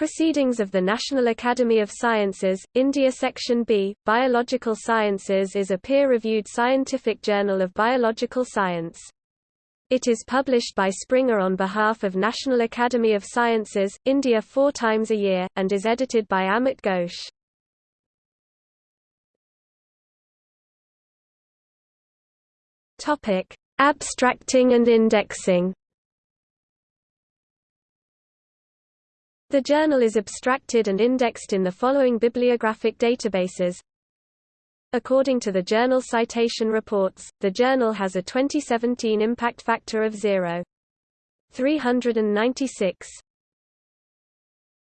Proceedings of the National Academy of Sciences, India Section B, Biological Sciences is a peer-reviewed scientific journal of biological science. It is published by Springer on behalf of National Academy of Sciences, India four times a year, and is edited by Amit Ghosh. Abstracting and indexing The journal is abstracted and indexed in the following bibliographic databases. According to the Journal Citation Reports, the journal has a 2017 impact factor of 0.396.